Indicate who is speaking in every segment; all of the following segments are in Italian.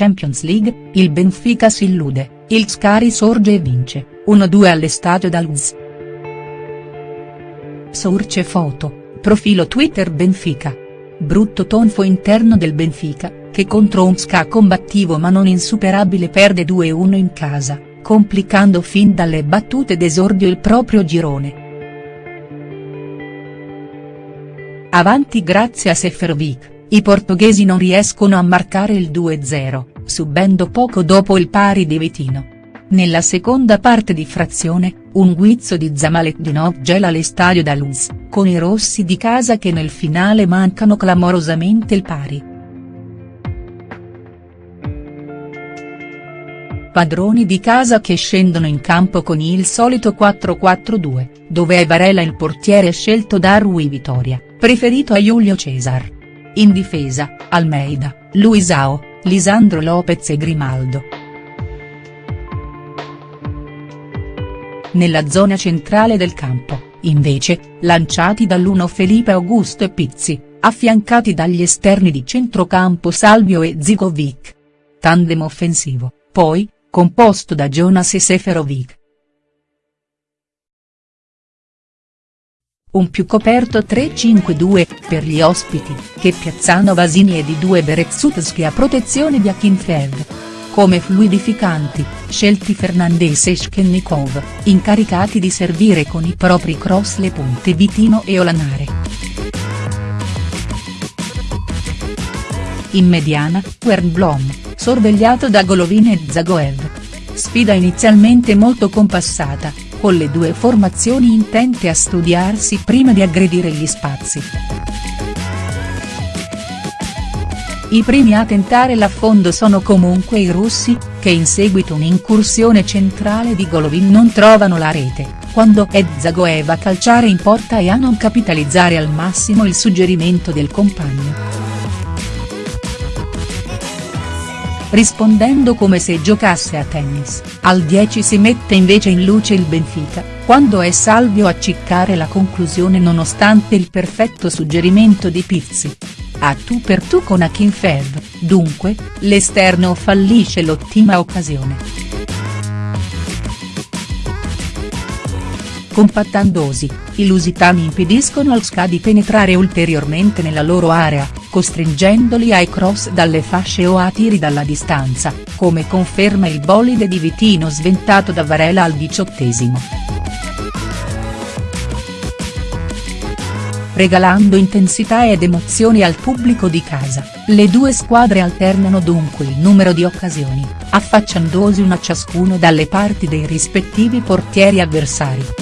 Speaker 1: Champions League, il Benfica si illude, il Ska risorge e vince, 1-2 all'Estadio da Luz. Source foto, profilo Twitter Benfica. Brutto tonfo interno del Benfica, che contro un Ska combattivo ma non insuperabile perde 2-1 in casa, complicando fin dalle battute d'esordio il proprio girone. Avanti grazie a Seferovic, i portoghesi non riescono a marcare il 2-0, subendo poco dopo il pari di Vitino. Nella seconda parte di frazione, un guizzo di Zamaletdinov gela l'estadio da Luz, con i rossi di casa che nel finale mancano clamorosamente il pari. Padroni di casa che scendono in campo con il solito 4-4-2, dove è Varela il portiere scelto da Rui Vitoria, preferito a Giulio Cesar. In difesa, Almeida, Luisao, Lisandro Lopez e Grimaldo. Nella zona centrale del campo, invece, lanciati dall'uno Felipe Augusto e Pizzi, affiancati dagli esterni di centrocampo Salvio e Zigovic. Tandem offensivo, poi, composto da Jonas e Seferovic. Un più coperto 3-5-2, per gli ospiti, che piazzano Vasini e di due Berezutski a protezione di Akinfev. Come fluidificanti, scelti Fernandes e Shkennikov, incaricati di servire con i propri cross le punte Vitino e Olanare. In mediana, Wernblom, sorvegliato da Golovin e Zagoev. Sfida inizialmente molto compassata, con le due formazioni intente a studiarsi prima di aggredire gli spazi. I primi a tentare l'affondo sono comunque i russi, che in seguito un'incursione centrale di Golovin non trovano la rete, quando è Zagoev a calciare in porta e a non capitalizzare al massimo il suggerimento del compagno. Rispondendo come se giocasse a tennis, al 10 si mette invece in luce il Benfica, quando è Salvio a ciccare la conclusione nonostante il perfetto suggerimento di Pizzi. A tu per tu con Akinfev, dunque, l'esterno fallisce l'ottima occasione. Compattandosi, i lusitani impediscono al SCA di penetrare ulteriormente nella loro area, costringendoli ai cross dalle fasce o a tiri dalla distanza, come conferma il bolide di Vitino sventato da Varela al diciottesimo. Regalando intensità ed emozioni al pubblico di casa, le due squadre alternano dunque il numero di occasioni, affacciandosi una ciascuno dalle parti dei rispettivi portieri avversari.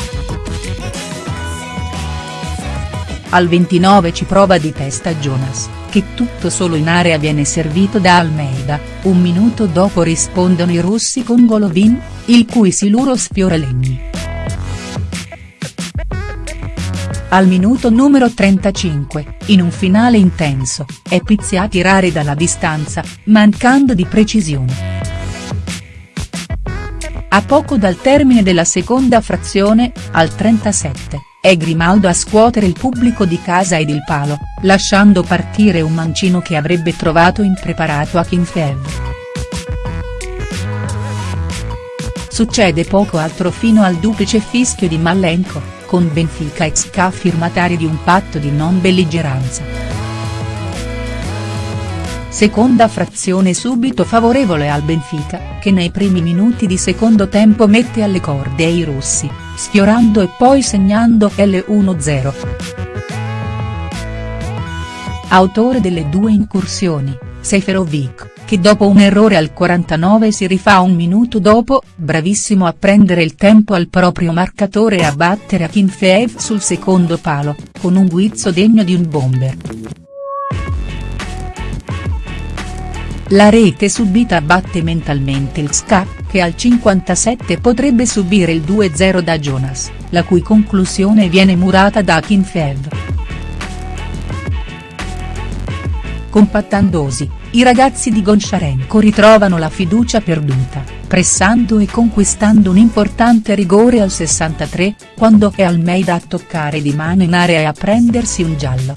Speaker 1: Al 29 ci prova di testa Jonas, che tutto solo in area viene servito da Almeida, un minuto dopo rispondono i russi con Golovin, il cui siluro sfiora Legni. Al minuto numero 35, in un finale intenso, è Pizzi a tirare dalla distanza, mancando di precisione. A poco dal termine della seconda frazione, al 37, è Grimaldo a scuotere il pubblico di casa ed il palo, lasciando partire un mancino che avrebbe trovato impreparato a Kinfev. Succede poco altro fino al duplice fischio di Mallenko, con Benfica e Ska firmatari di un patto di non belligeranza. Seconda frazione subito favorevole al Benfica, che nei primi minuti di secondo tempo mette alle corde i russi, sfiorando e poi segnando L1-0. Autore delle due incursioni, Seferovic, che dopo un errore al 49 si rifà un minuto dopo, bravissimo a prendere il tempo al proprio marcatore e a battere Akinfeev sul secondo palo, con un guizzo degno di un bomber. La rete subita batte mentalmente il SCA, che al 57 potrebbe subire il 2-0 da Jonas, la cui conclusione viene murata da Kinfev. Compattandosi, i ragazzi di Goncharenko ritrovano la fiducia perduta, pressando e conquistando un importante rigore al 63, quando è Almeida a toccare di mano in area e a prendersi un giallo.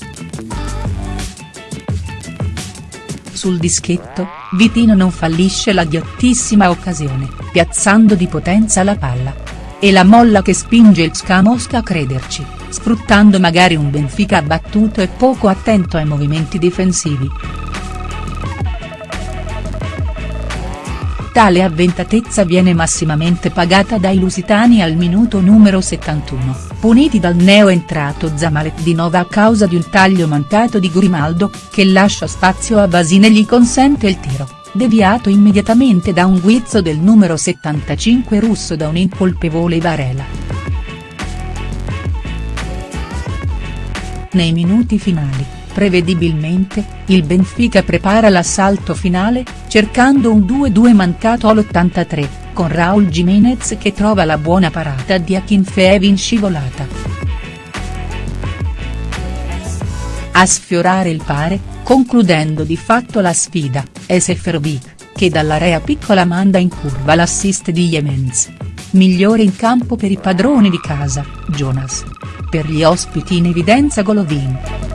Speaker 1: Sul dischetto, Vitino non fallisce la ghiottissima occasione, piazzando di potenza la palla. E la molla che spinge il Ska Mosca a crederci, sfruttando magari un Benfica abbattuto e poco attento ai movimenti difensivi. Tale avventatezza viene massimamente pagata dai lusitani al minuto numero 71, puniti dal neo-entrato Zamalek di Nova a causa di un taglio mancato di Grimaldo, che lascia spazio a Basine e gli consente il tiro, deviato immediatamente da un guizzo del numero 75 russo da un incolpevole Varela. Nei minuti finali Prevedibilmente, il Benfica prepara l'assalto finale, cercando un 2-2 mancato all'83, con Raul Jimenez che trova la buona parata di Akinfeev in scivolata. A sfiorare il pare, concludendo di fatto la sfida, è Seferovic, che dall'area piccola manda in curva l'assist di Jimenez. Migliore in campo per i padroni di casa, Jonas. Per gli ospiti in evidenza Golovin.